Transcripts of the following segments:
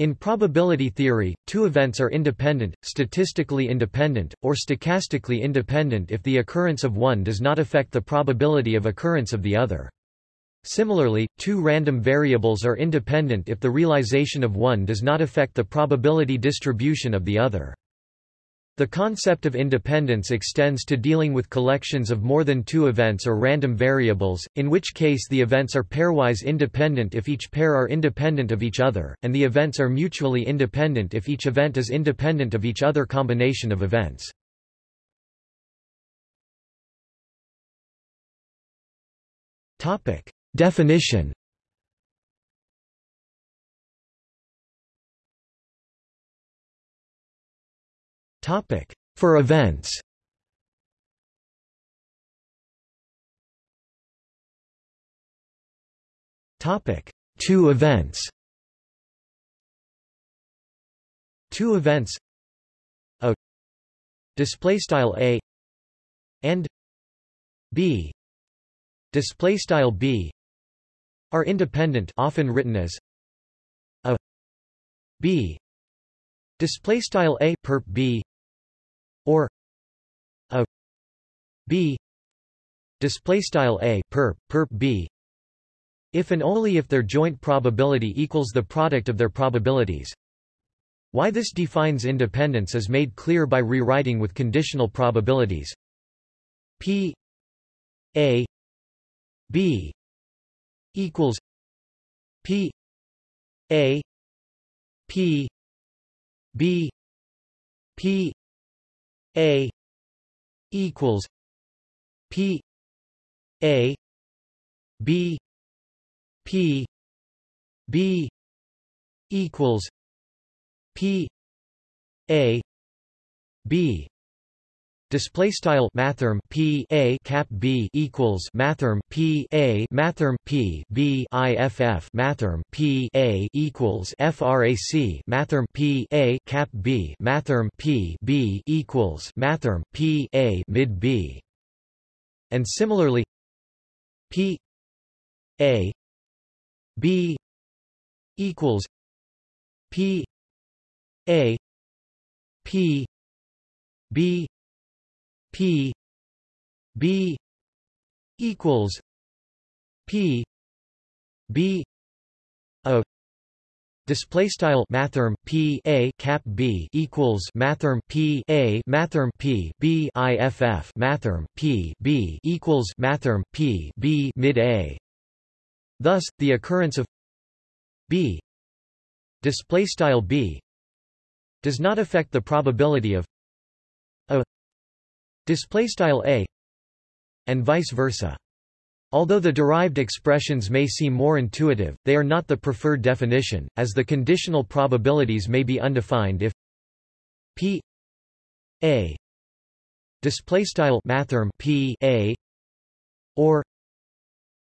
In probability theory, two events are independent, statistically independent, or stochastically independent if the occurrence of one does not affect the probability of occurrence of the other. Similarly, two random variables are independent if the realization of one does not affect the probability distribution of the other. The concept of independence extends to dealing with collections of more than two events or random variables, in which case the events are pairwise independent if each pair are independent of each other, and the events are mutually independent if each event is independent of each other combination of events. Definition Topic. For events. Topic. Two events. Two events. A. Display style a. And b. Display style b. Are independent often written as a. B. Display style a perp b a. B. Display style a perp perp b. If and only if their joint probability equals the product of their probabilities. Why this defines independence is made clear by rewriting with conditional probabilities. P. A. B. Equals p. A. P. B. P. A equals P A B P B equals P A B Display style mathrm p a cap b equals mathrm p a mathrm p b iff mathrm p a equals frac mathrm p a cap b mathrm p b equals mathrm p a mid b, and similarly p a b equals p a p b P B equals P B O Display style mathrm p a cap b equals mathrm p a mathrm p b iff mathrm p b equals mathrm p b mid a. Thus, the occurrence of b display style b does not affect the probability of a display style a and vice versa. Although the derived expressions may seem more intuitive, they are not the preferred definition, as the conditional probabilities may be undefined if p a display style mathrm p a or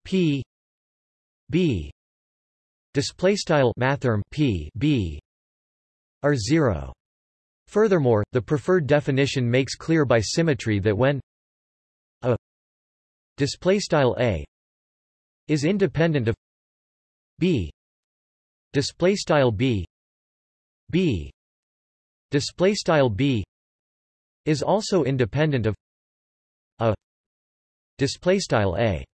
p b display style mathrm p b are zero. Furthermore, the preferred definition makes clear by symmetry that when a displaystyle a is independent of b displaystyle b b displaystyle b is also independent of a displaystyle a.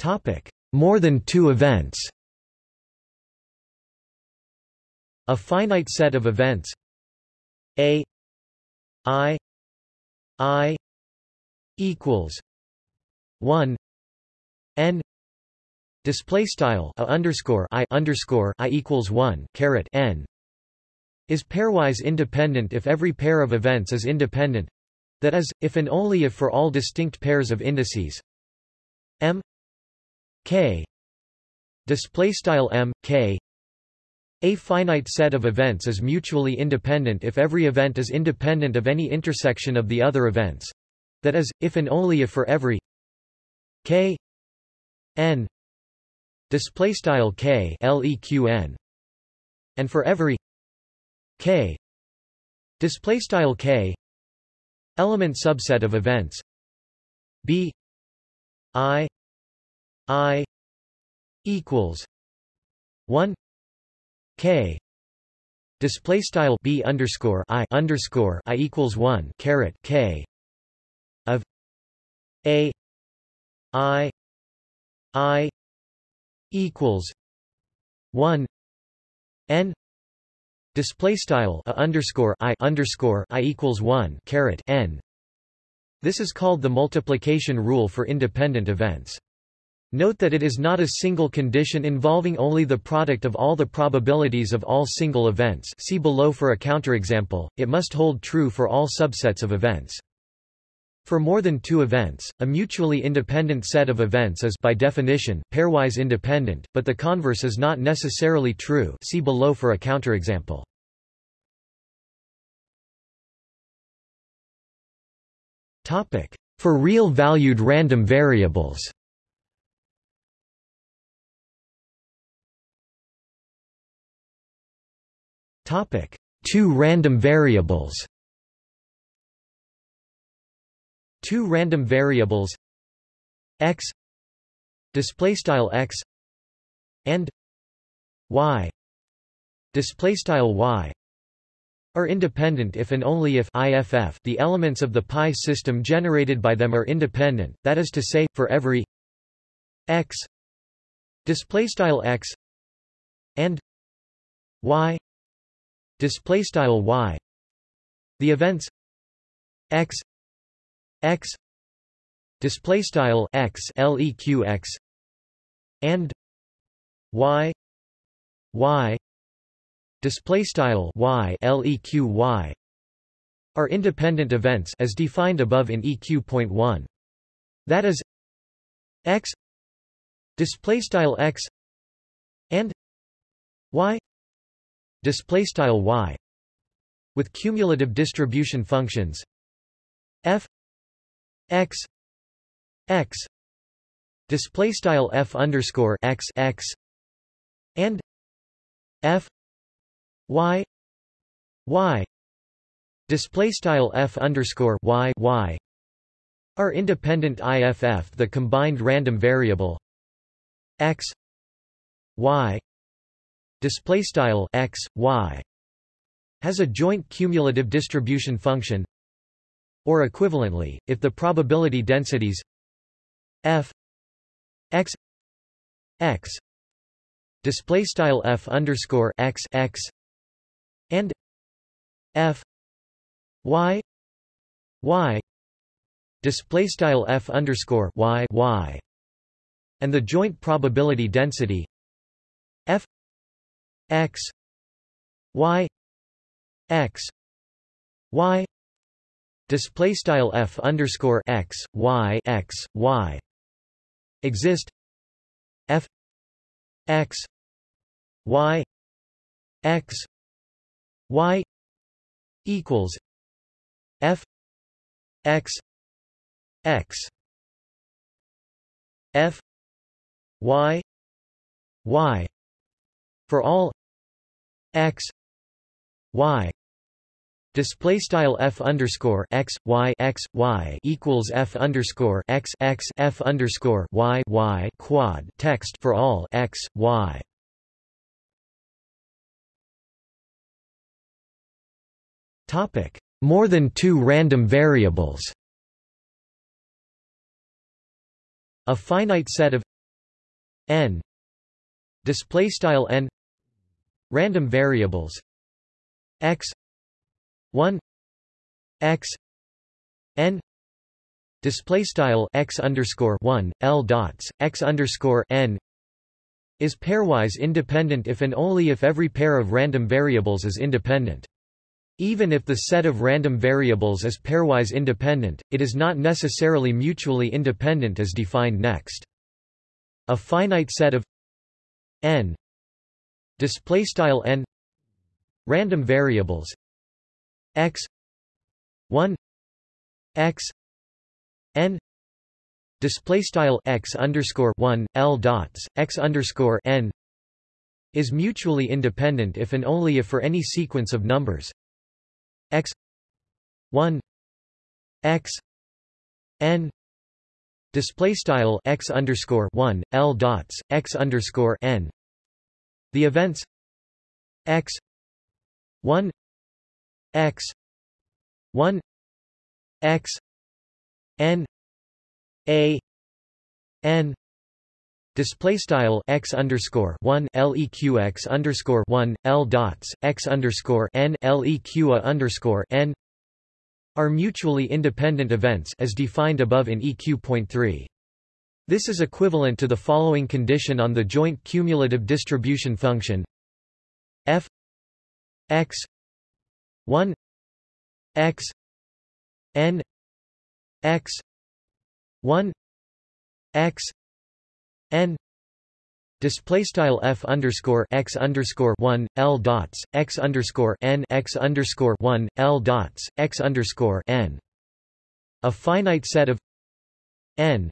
Topic more than two events A finite set of events. A I I equals one N display style a underscore I underscore I equals one caret N is pairwise independent if every pair of events is independent that is, if and only if for all distinct pairs of indices. M K display style M K a finite set of events is mutually independent if every event is independent of any intersection of the other events. That is, if and only if for every k n display style k leqn and for every k display style k element subset of events b i i equals 1 k. Display style b underscore i underscore i equals 1 caret k. Of a. I. I. Equals 1 n. Display style a underscore i underscore i equals 1 caret n. This is called the multiplication rule for independent events Note that it is not a single condition involving only the product of all the probabilities of all single events. See below for a counterexample, it must hold true for all subsets of events. For more than two events, a mutually independent set of events is by definition, pairwise independent, but the converse is not necessarily true. See below for a counterexample. For real-valued random variables Topic: Two random variables. Two random variables. X. Display style x. And y. Display style y. Are independent if and only if IFF the elements of the pi system generated by them are independent that is to say for every x. Display style x. And y display style y. The events x x display style x leq x and y y display style y leq y are independent events as defined above in eq.1 that is x display style x and y display style y with cumulative distribution functions f x x display style f underscore x x and f y y display style f underscore y y are independent IFF the combined random variable x y display style x y has a joint cumulative distribution function or equivalently if the probability densities f x x display style f underscore x x and f y y display style f underscore y y and the joint probability density f x y x y display style f underscore x y x y exist f x y x y equals f x x f y y for all x y display style f underscore x y x y equals f underscore x x f underscore y y quad text for all x y. Topic: More than two random variables. A finite set of n display style n Random variables. X. 1 x. N. Display style x underscore 1 l dots x underscore n is pairwise independent if and only if every pair of random variables is independent. Even if the set of random variables is pairwise independent, it is not necessarily mutually independent as defined next. A finite set of n display style n random variables x 1 x n display style x underscore 1 l dots x underscore n is mutually independent if and only if for any sequence of numbers x 1 x n display style x underscore 1 l dots x underscore n the events x 1 x 1 x n a n display style x underscore 1 leq x underscore 1 l dots x underscore n leq underscore n are mutually independent events as defined above in EQ.3. This is equivalent to the following condition on the joint cumulative distribution function. F x 1 x n x 1 x n display style f underscore x underscore 1 l dots x underscore n x underscore 1 l dots x underscore n. A finite set of n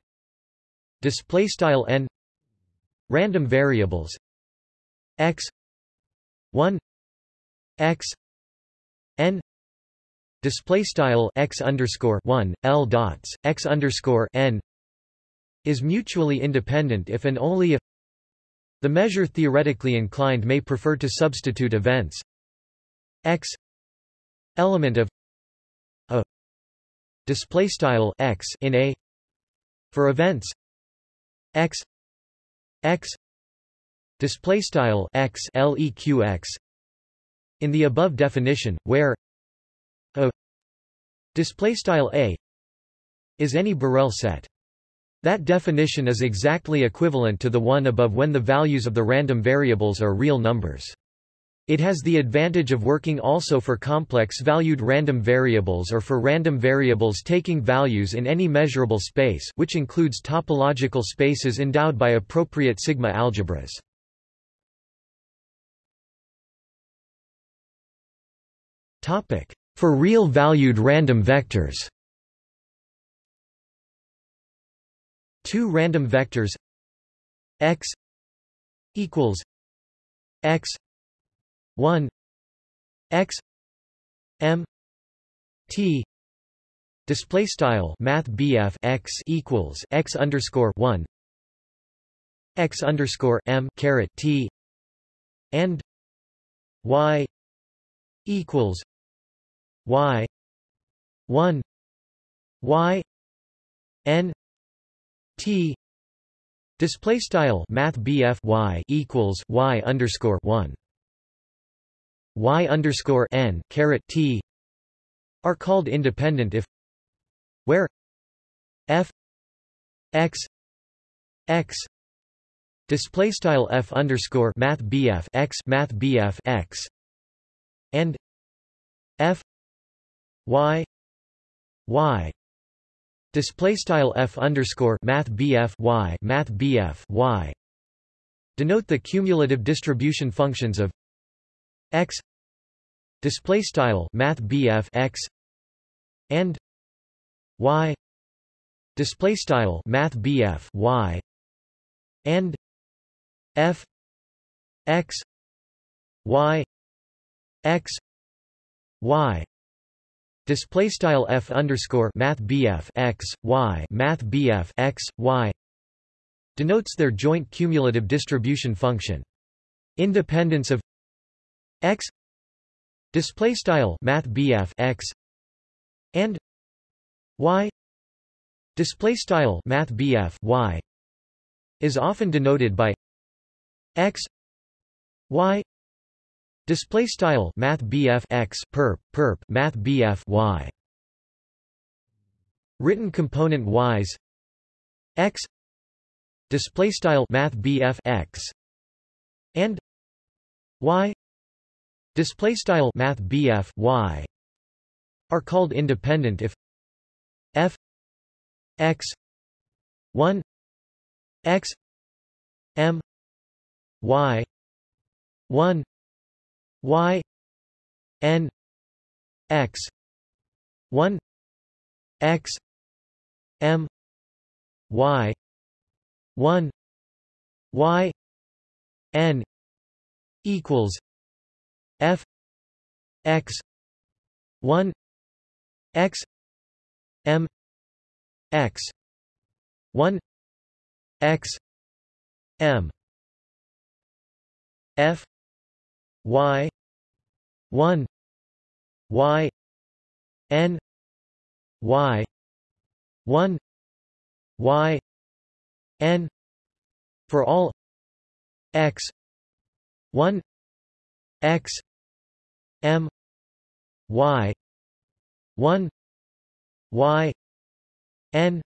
display style n random variables x 1 x n display style x underscore 1 l dots x underscore n is mutually independent if and only if the measure theoretically inclined may prefer to substitute events x element of a display style x in a for events x x display style x leqx in the above definition where a display style a is any Borel set that definition is exactly equivalent to the one above when the values of the random variables are real numbers. It has the advantage of working also for complex-valued random variables or for random variables taking values in any measurable space which includes topological spaces endowed by appropriate sigma algebras. For real-valued random vectors. Two random vectors. X equals x 1 x m t display style math x equals x underscore 1 x underscore m caret t and y equals y 1 y n T display style math y equals y underscore one y underscore n caret T are called independent if where f x x display style f underscore math BF x math BF x and f y y Display style f underscore math bf y math bf y denote the cumulative distribution functions of x display style math bf x and y display style math bf y and f x y x y Display style f underscore math bf x y math bf x y denotes their joint cumulative distribution function. Independence of x display style math bf x and y display style math bf y is often denoted by x y Display style Math BF x perp perp Math BF y. Written componentwise x display style Math BF x and y display style Math BF y are called independent if f x 1 x m y 1 y n x 1 x m y 1 y n equals x 1 x m x 1 x m f y 1 y n y 1 y n for all x 1 x m y 1 y n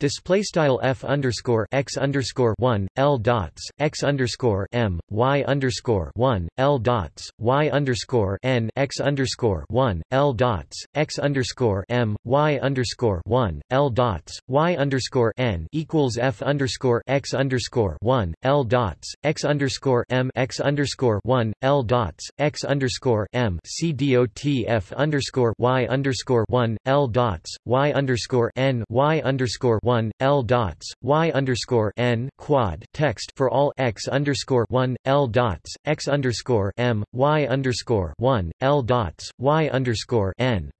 Display style f underscore x underscore one l dots x underscore m y underscore one l dots y underscore n x underscore one l dots x underscore m y underscore one l dots y underscore n equals f underscore x underscore one l dots x underscore m x underscore one l dots x underscore m c dot f underscore y underscore one l dots y underscore n y underscore 1 L dots Y underscore N quad text for all X underscore 1 L dots X underscore M Y underscore 1 L dots Y underscore N.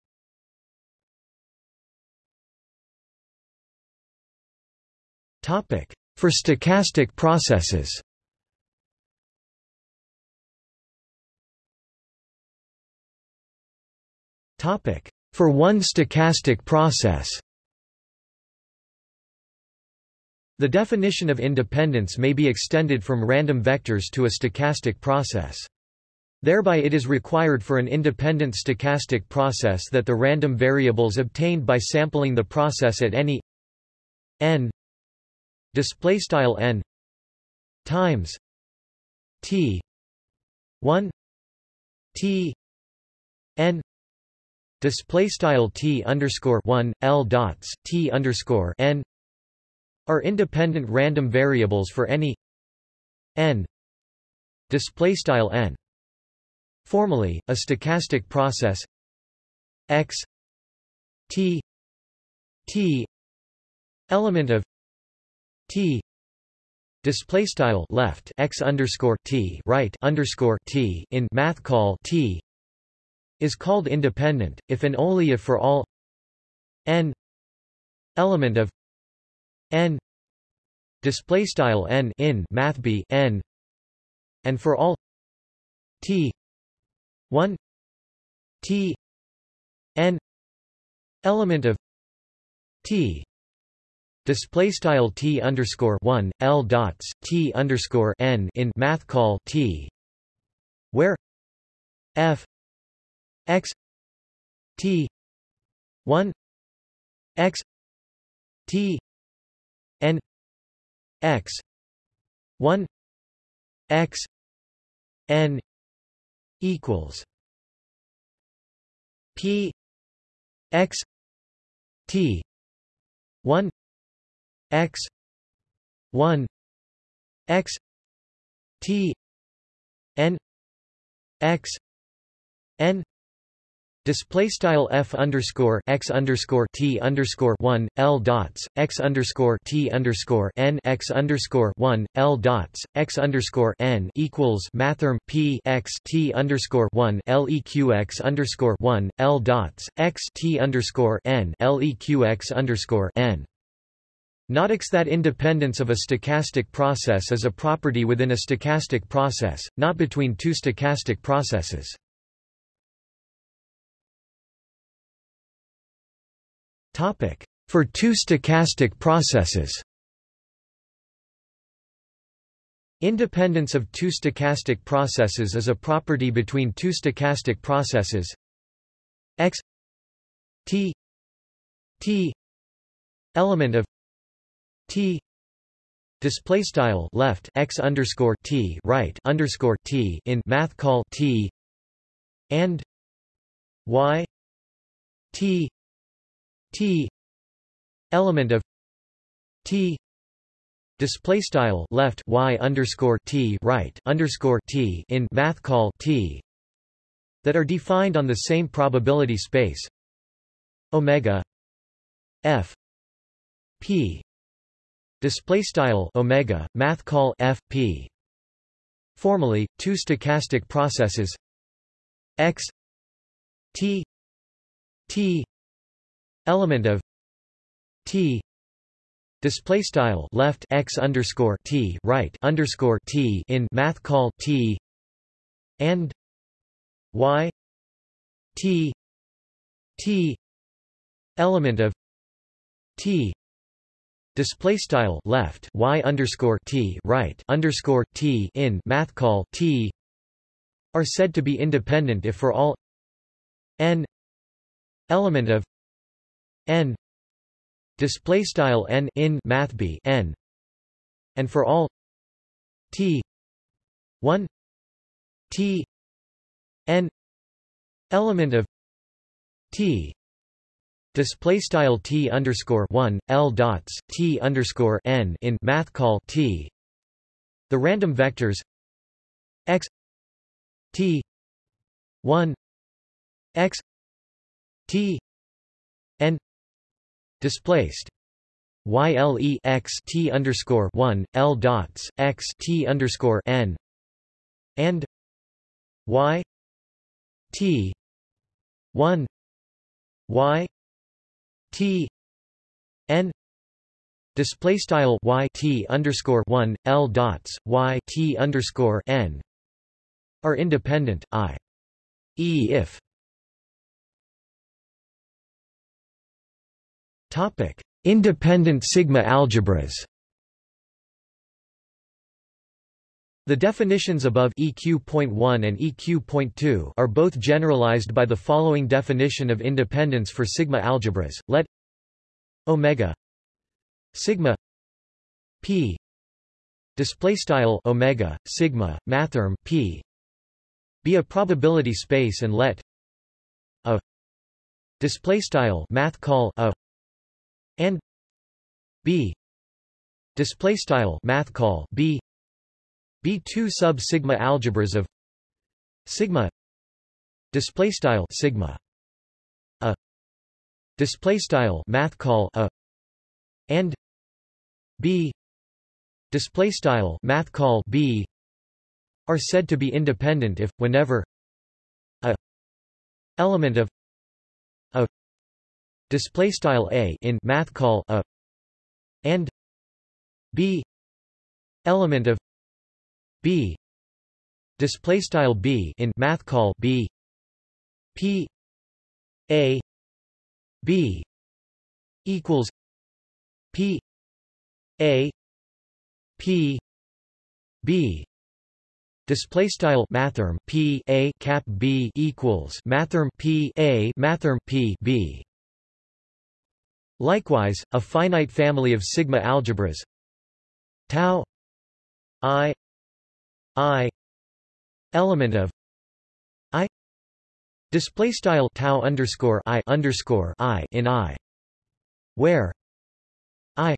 Topic for stochastic processes. Topic for one stochastic process The definition of independence may be extended from random vectors to a stochastic process. Thereby it is required for an independent stochastic process that the random variables obtained by sampling the process at any n n times t 1 t n display style t underscore 1 l dots t underscore n are independent random variables for any n display style n. Formally a stochastic process x t t element of t display style left x underscore t right underscore t in math call t is called independent if and only if for all n element of n display style n in math b n and for all t 1 t n element of t display style t underscore 1 l dots t underscore n in math call t where f x t 1 x t n x 1 x n equals p x t 1 x 1 x t n x n Display style f underscore x underscore t underscore one l dots x underscore t underscore n x underscore one l dots x underscore n equals mathrm p x t underscore one leq x underscore one l dots x t underscore n x underscore n. Notice that independence of a stochastic process is a property within a stochastic process, not between two stochastic processes. For two stochastic processes. Independence of two stochastic processes is a property between two stochastic processes. X t t element of t display style left x underscore t right underscore t in math call t and y t t element of t display style left y underscore t right underscore t in math call t that are defined on the same probability space omega f p display style omega math call f p. Formally two stochastic processes x t t element of t display style left x underscore t right underscore t in math call t and y t t element of t display style left y underscore t right underscore t in math call t are said to be independent if for all n element of n. Display style n in math b n. And for all t 1 t n element of t display style t underscore 1 l dots t underscore n in math call t. The random vectors x t 1 x t n displaced. Yle x t underscore 1 l dots x t underscore n and y t 1 y t n display style y t underscore 1 l dots y t underscore n are independent i e if topic independent sigma algebras The definitions above EQ.1 and EQ.2 are both generalized by the following definition of independence for sigma algebras. Let omega sigma p display style omega sigma mathrm p be a probability space and let a display style math call a and b. Display style math call b. Be two sub sigma algebras of sigma. Display style sigma. A. Display style math call a. And b. Display style math call b. Are said to be independent if whenever a. Element of display style a in math call a and b element of b display style b in math call b p a b equals p a p b Display style mathrm p a cap b equals mathrm p a mathrm p b. Likewise, a finite family of sigma algebras. Tau i i element of i display style tau underscore i underscore i in i where i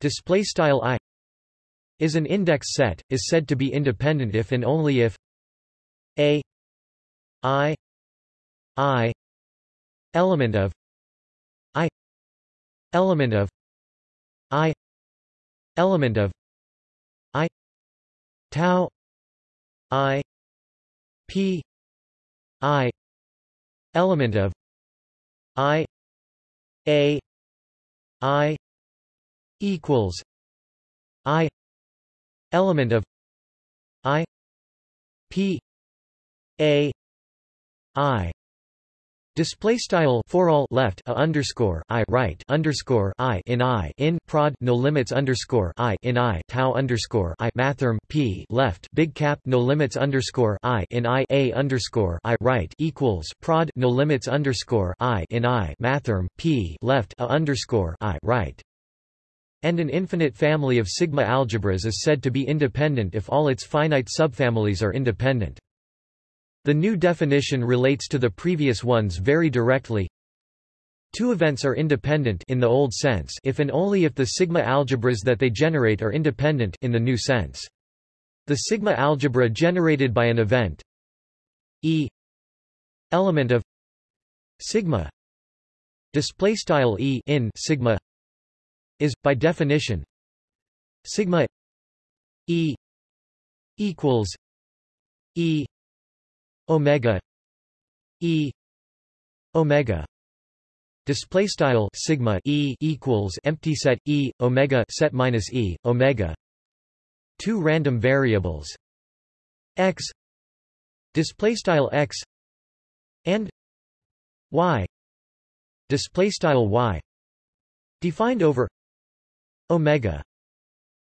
display style i is an index set is said to be independent if and only if a i i element of i element of i. Element of I. Tau i. P. I. Element of i. A. I. Equals i. Element of i. P. A. I Display style for all left a underscore i right underscore i in i in prod no limits underscore i in i tau underscore i mathrm p left big cap no limits underscore i in i a underscore i right equals prod no limits underscore i in i mathrm p left a underscore i right. And an infinite family of sigma algebras is said to be independent if all its finite subfamilies are independent. The new definition relates to the previous ones very directly. Two events are independent in the old sense if and only if the sigma algebras that they generate are independent in the new sense. The sigma algebra generated by an event E element of sigma display style E in sigma is by definition sigma E equals E omega e omega. Display style sigma e equals empty set e omega set minus e omega. Two random variables. X. Display style x. And y. Display style y. Defined over omega.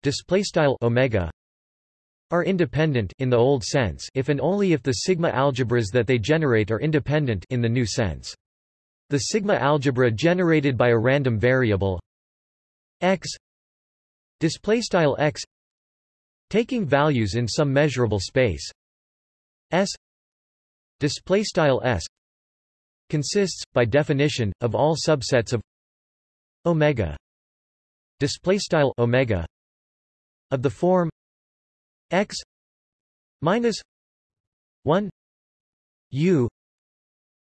Display style omega are independent in the old sense if and only if the sigma algebras that they generate are independent in the new sense. The sigma algebra generated by a random variable x display style x taking values in some measurable space s display style s consists by definition of all subsets of omega display style omega of the form x minus 1 u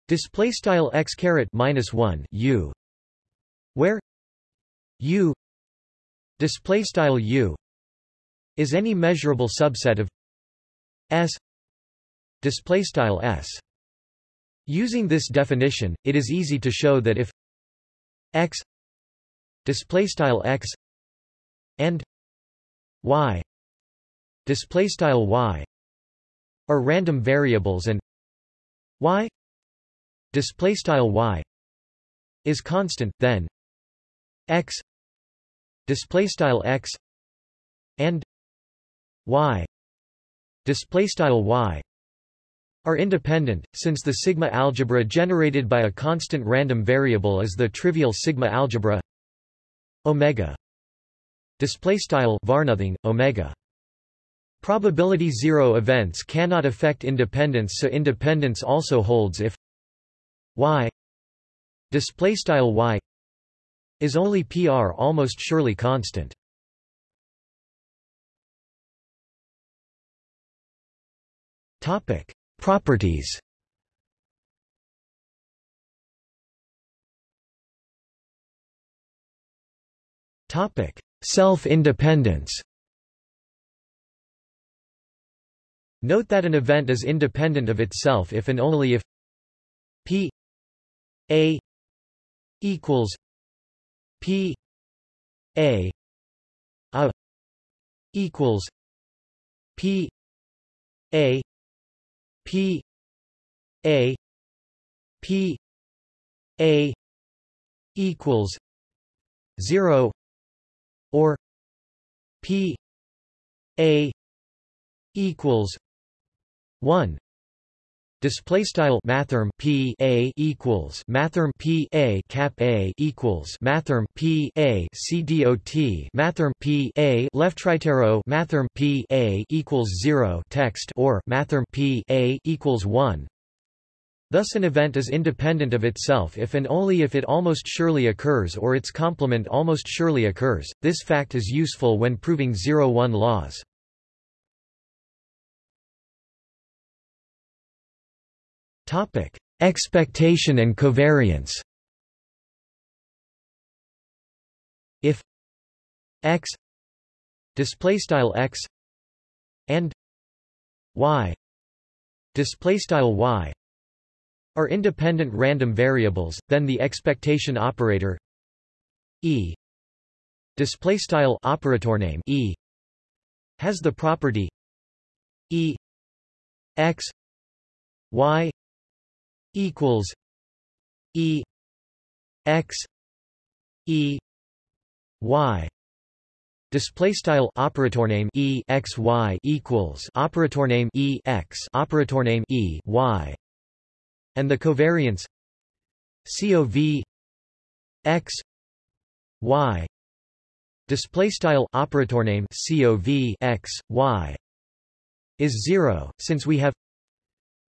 display style x caret minus 1 u where u display style u is any measurable subset of s display style s. Using this definition it is easy to show that if x display style x and y display style y are random variables and y display style y is constant then x display style x and y display style y are independent since the sigma algebra generated by a constant random variable is the trivial sigma algebra omega display style varnothing omega probability zero events cannot affect independence so independence also holds if y display style y is only pr almost surely constant topic properties Topic: Self-independence. Note that an event is independent of itself if and only if p a equals p a a equals p a p a p a equals 0 or P A equals one Display style mathrm P A equals mathrm P A cap A equals mathrm P A C D O T mathrm P A left right arrow mathrm P A equals zero text or mathrm P A equals one Thus an event is independent of itself if and only if it almost surely occurs or its complement almost surely occurs. This fact is useful when proving 0-1 laws. Topic: Expectation and covariance. If x display style x and y display style y are independent random variables, then the expectation operator E display style operator name E has the property E x y equals E x E y. Display style operator name e x y equals operator name e x operator name e y. And the covariance COV x y. Display style operator name COV x y is 0 since we have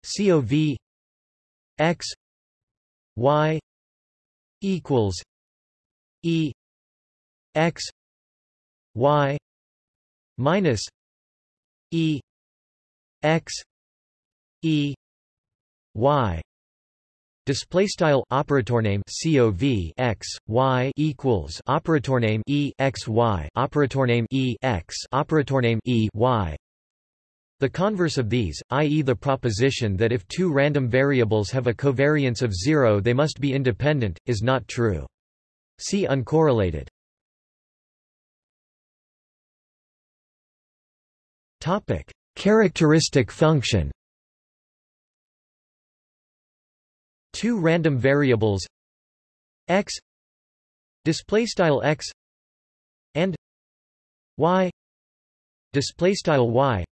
COV x y equals e x y minus e x e y. Display style operator name COV x y equals operator name E x y. Operator name E x. Operator name E y The converse of these, i.e. the proposition that if two random variables have a covariance of zero they must be independent, is not true. See uncorrelated. Topic: Characteristic function. Two random variables x display style x and y display style y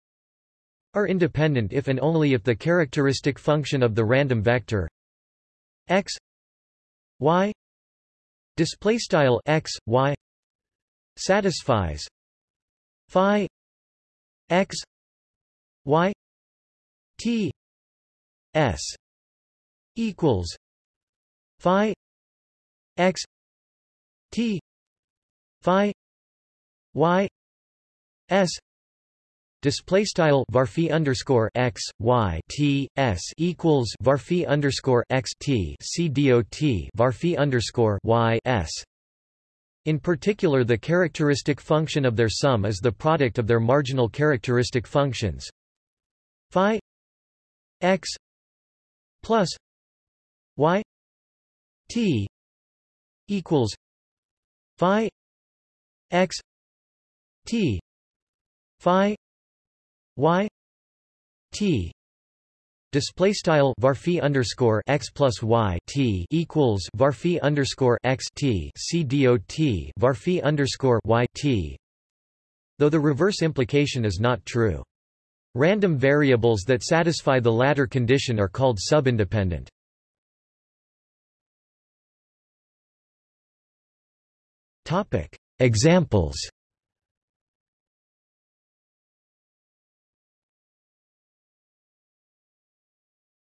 are independent if and only if the characteristic function of the random vector x y display style x y satisfies phi x y t s equals phi x t phi y s Display style varphi underscore x y t s equals varphi underscore x t c dot varphi underscore y s. In particular, the characteristic function of their sum is the product of their marginal characteristic functions phi x plus y t equals phi x t phi y t display style varphi underscore x plus y t equals varphi underscore x t c dot varphi underscore y t. Though the reverse implication is not true. Random variables that satisfy the latter condition are called subindependent. Topic. Examples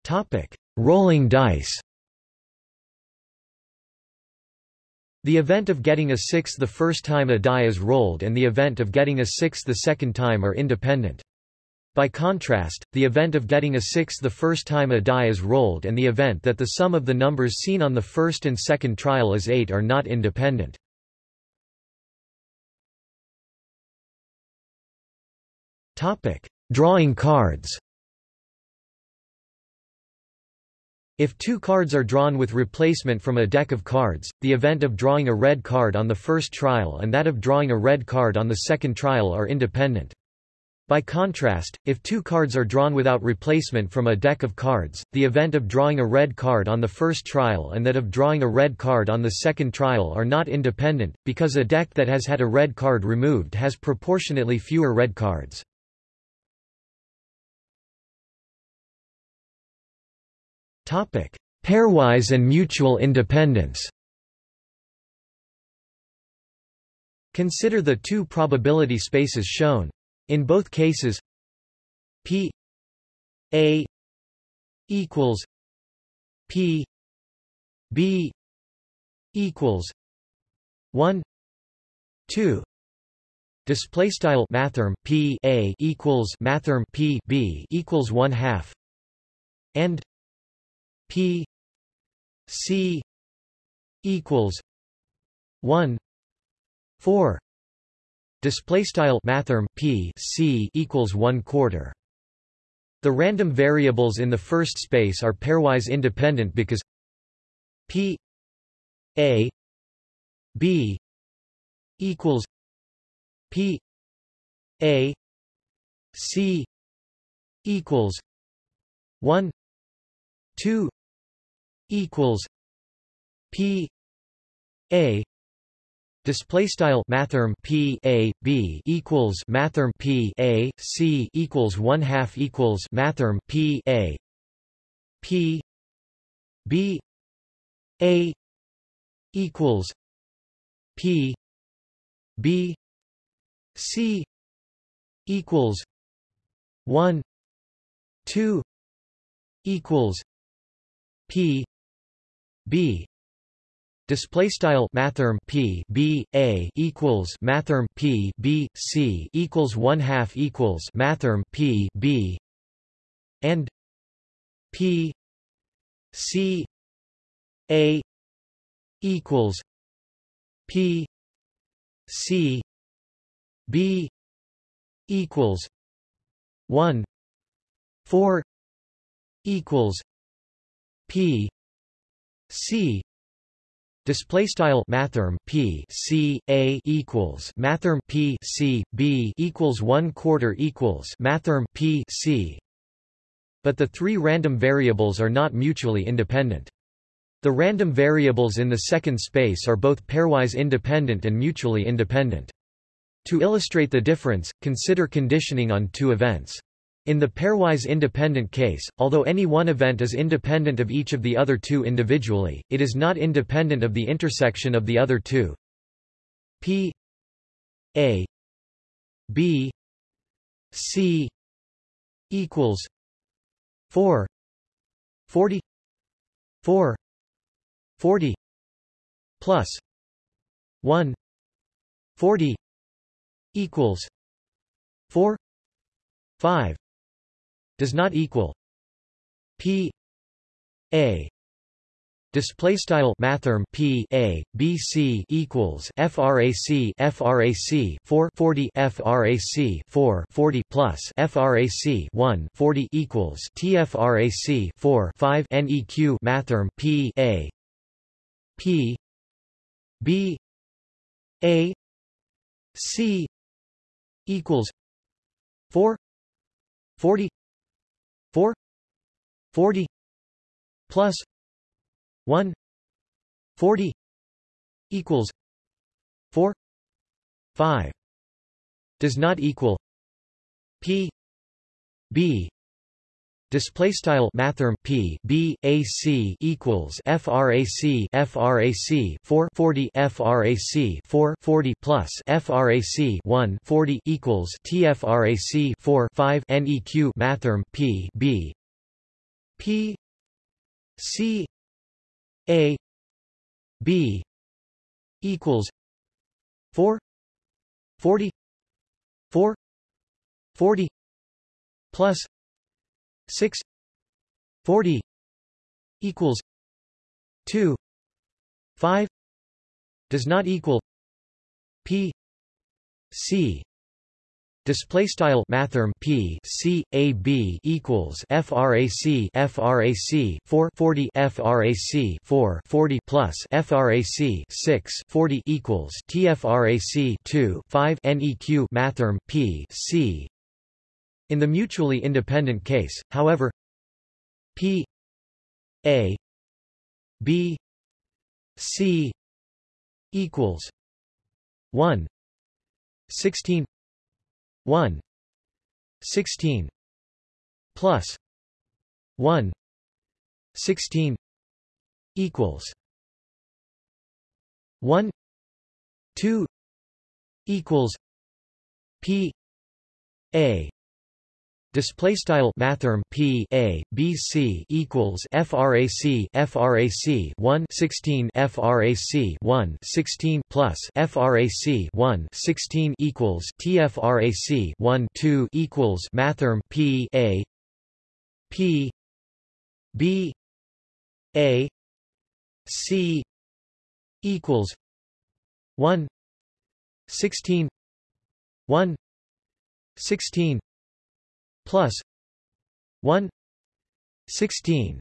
Topic: Rolling dice. The event of getting a six the first time a die is rolled and the event of getting a six the second time are independent. By contrast, the event of getting a six the first time a die is rolled and the event that the sum of the numbers seen on the first and second trial is 8 are not independent. Drawing cards If two cards are drawn with replacement from a deck of cards, the event of drawing a red card on the first trial and that of drawing a red card on the second trial are independent. By contrast, if two cards are drawn without replacement from a deck of cards, the event of drawing a red card on the first trial and that of drawing a red card on the second trial are not independent, because a deck that has had a red card removed has proportionately fewer red cards. Pairwise and mutual independence. Consider the two probability spaces shown. In both cases, P A equals P B equals one two display style mathrm P A equals mathrm P B equals one half and P C equals one four display style mathrm P C equals one quarter. The random variables in the first space are pairwise independent because P A B equals P A C equals one two equals P A Display style mathrm P A B equals mathrm P A C equals one half equals mathrm P A P B A equals P B C equals one two equals P B. Display style mathrm P. B. A equals mathrm P. B. C equals one half equals mathrm P. B. And P. C. A equals P. C. B equals 1 4 equals p c Display style mathrm p c a equals mathrm p c b equals one quarter equals mathrm p c. But the three random variables are not mutually independent. The random variables in the second space are both pairwise independent and mutually independent. To illustrate the difference, consider conditioning on two events. In the pairwise independent case, although any one event is independent of each of the other two individually, it is not independent of the intersection of the other two. P A B C equals 4 40 4 40 plus 1 40 equals 4 5 does not equal p a. Display style mathrm p a b c equals frac frac 440 frac 440 plus frac 1 40 equals tfrac 4 5 neq mathrm p a. P b a c equals 4 40 4 40 plus 1 40 equals 4 5 does not equal p b Display style mathrm p b a c equals frac frac 4 40 frac 4 40 plus frac 1 40 equals tfrac 4 5 neq mathrm p b. P c a b equals 4 40 4 40 plus 6 40 equals 2 5 does not equal p c. Display style mathrm p c a b equals frac frac 4 40 frac 4 40 plus frac 6 40 equals tfrac 2 5 neq mathrm p c in the mutually independent case, however, P A B C equals 1 16 1 16 plus 1 16 equals 1 2 equals P A Display style mathrm p a b c equals frac frac 1 16 frac 1 16 plus frac 1 16 equals tfrac 1 2 equals mathrm p a p b a c equals 1 16 1 16 plus 1 16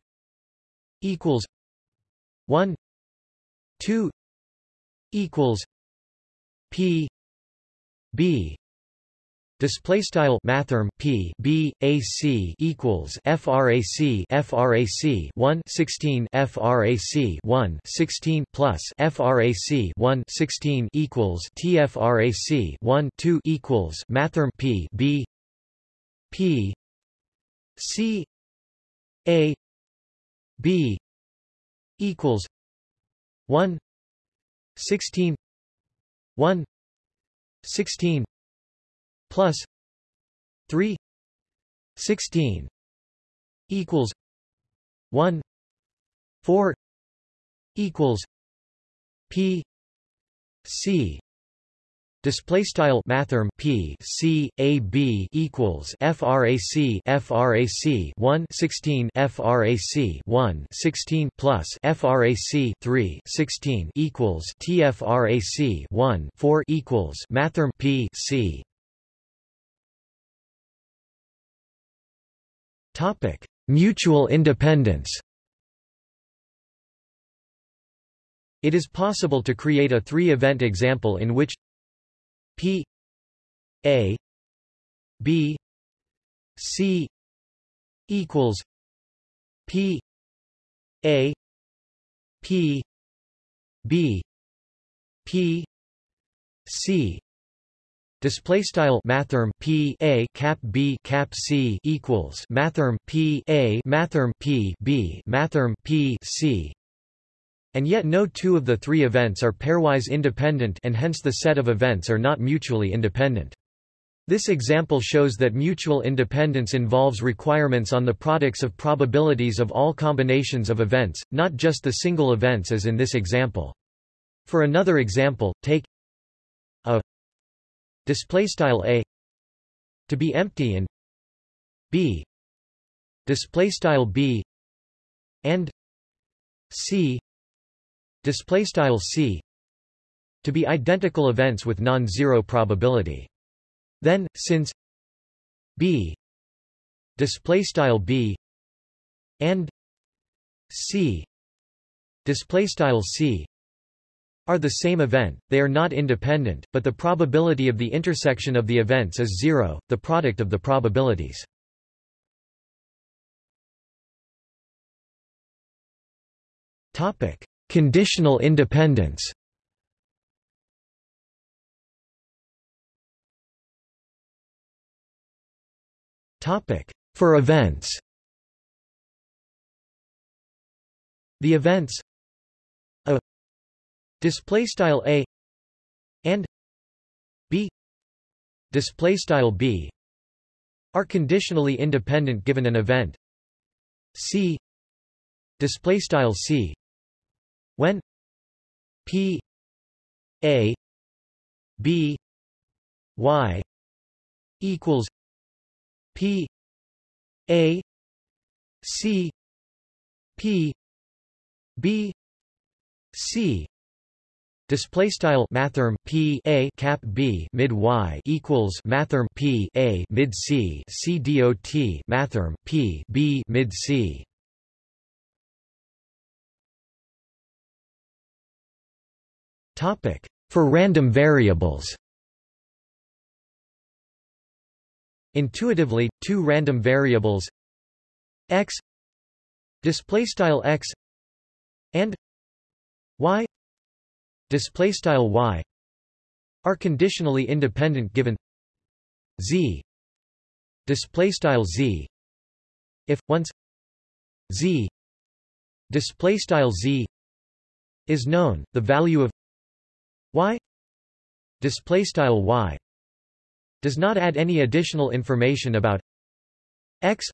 equals 1 2 equals p b. Display style mathrm p b a c equals frac frac 1 16 frac 1 16 plus frac 1 16 equals tfrac 1 2 equals mathrm p b P C A B equals one sixteen one sixteen plus three sixteen equals one four equals P C Display style mathrm p c a b equals frac frac 1 16 frac 1 16 plus frac 3 16 equals tfrac 1 4 equals mathrm p c Topic: Mutual independence. It is possible to create a three-event example in which P A B C equals P A P B P C. Display style mathrm p a cap b cap c equals mathrm p a mathrm p b mathrm p c, and yet no two of the three events are pairwise independent, and hence the set of events are not mutually independent. This example shows that mutual independence involves requirements on the products of probabilities of all combinations of events, not just the single events as in this example. For another example, take a display style a to be empty and b display style b and c display style c to be identical events with non-zero probability then since b display style b and c display style c are the same event, they are not independent, but the probability of the intersection of the events is zero, the product of the probabilities. Conditional independence. Topic For events. The events. A. Display style a. And. B. Display style b. Are conditionally independent given an event. C. Display style c when p a b y equals p a c p b c Display style mathrm p a cap b mid y equals mathrm p a mid c c dot mathrm p b mid c. for random variables. Intuitively, two random variables x display style x and y display style y are conditionally independent given z display style z if once z display style z is known the value of y display style y does not add any additional information about x.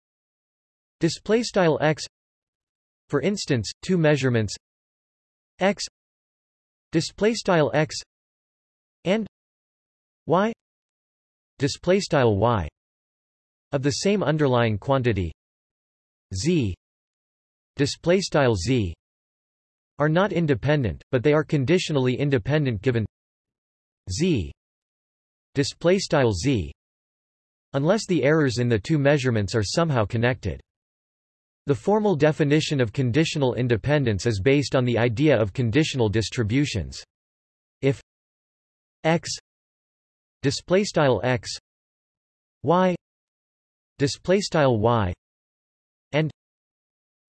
Display style x for instance two measurements x. Display style x and y. Display style y of the same underlying quantity z. Display style z are not independent but they are conditionally independent given z. Display style z. Unless the errors in the two measurements are somehow connected. The formal definition of conditional independence is based on the idea of conditional distributions. If x display style x y display style y and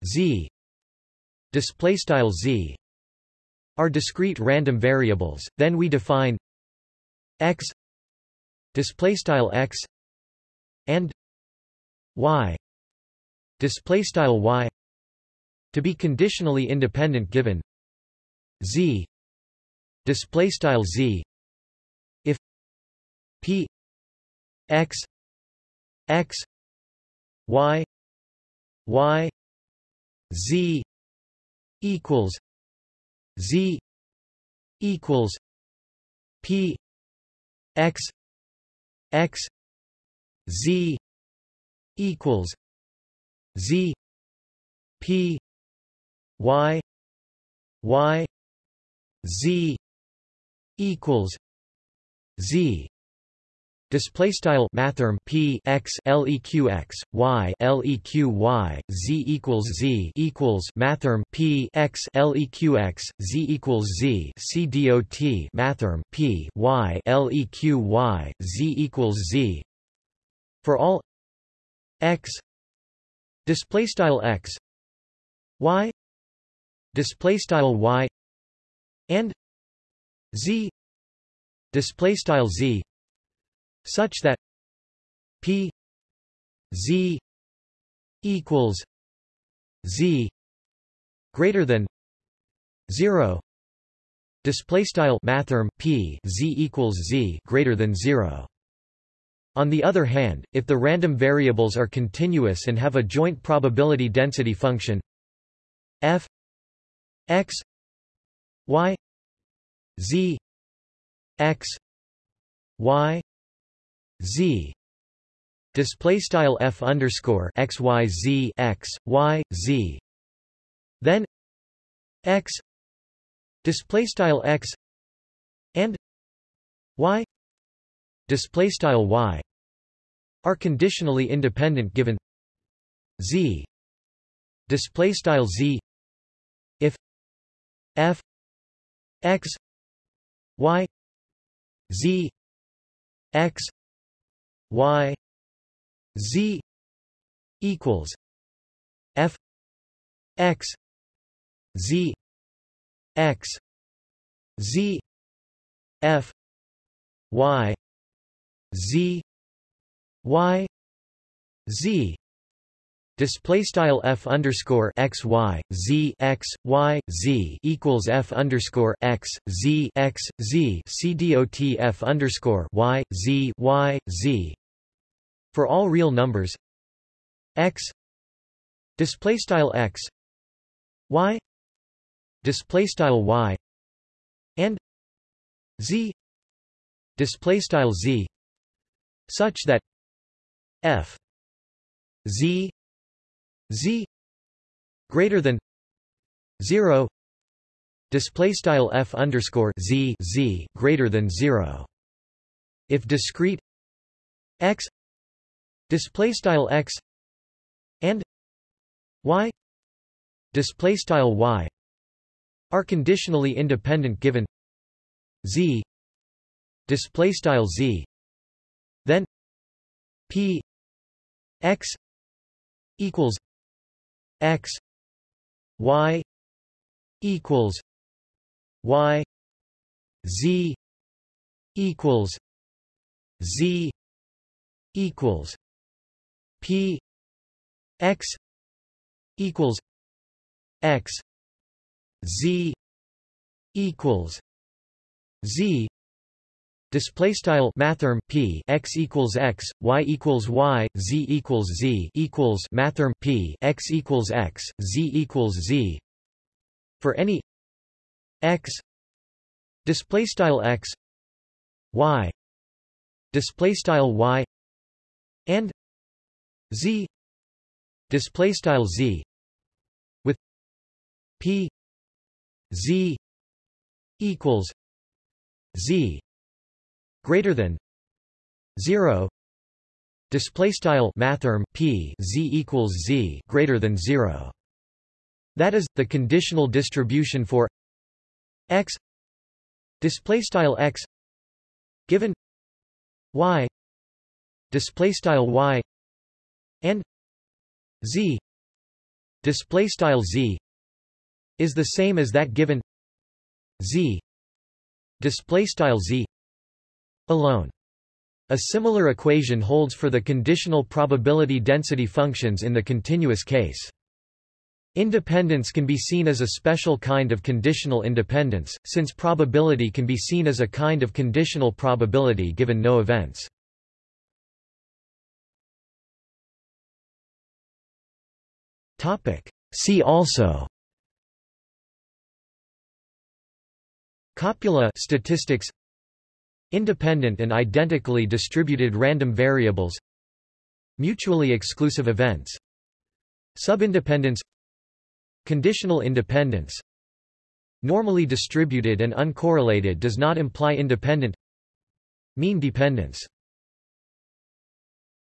z display style z are discrete random variables. Then we define x display style x and y display style y to be conditionally independent given z display style z if p x x y y z equals z equals p x x z equals Z P Y Y Z equals Z Display style mathrm p x leq x y leq y z equals z equals mathrm p x leq x z equals z c dot mathrm p y leq y z equals z. For all x display style x y display style y and z display style z such that p z equals z greater than 0 display style mathrm p z equals z greater than 0 on the other hand, if the random variables are continuous and have a joint probability density function f x y z x y z. Display style f underscore x y z x y z. Then x. Display style x and y. Display style y are conditionally independent given z. Display style z if f x y z x y z equals f x z x z f y z y z. Display style f underscore x y z x y z equals f underscore x z x z. C dot f underscore y z y z for all real numbers x display style x y display style y and z display style z such that f z z greater than 0 display style f underscore z z greater than 0 if discrete x display style x and y display style y are conditionally independent given z display style z then p x equals x y equals y z equals z equals p x equals x z equals z. Display style mathrm p x equals x y equals y z equals z equals mathrm p x equals x z equals z. For any x display style x y display style y and z. Display style z. With p z equals z greater than 0 display style mathrm p z equals z greater than 0 that is the conditional distribution for x. Display style x given y. Display style y and z display style z is the same as that given z display style z alone. A similar equation holds for the conditional probability density functions in the continuous case. Independence can be seen as a special kind of conditional independence, since probability can be seen as a kind of conditional probability given no events. See also. Copula statistics. Independent and identically distributed random variables. Mutually exclusive events. Subindependence. Conditional independence. Normally distributed and uncorrelated does not imply independent. Mean dependence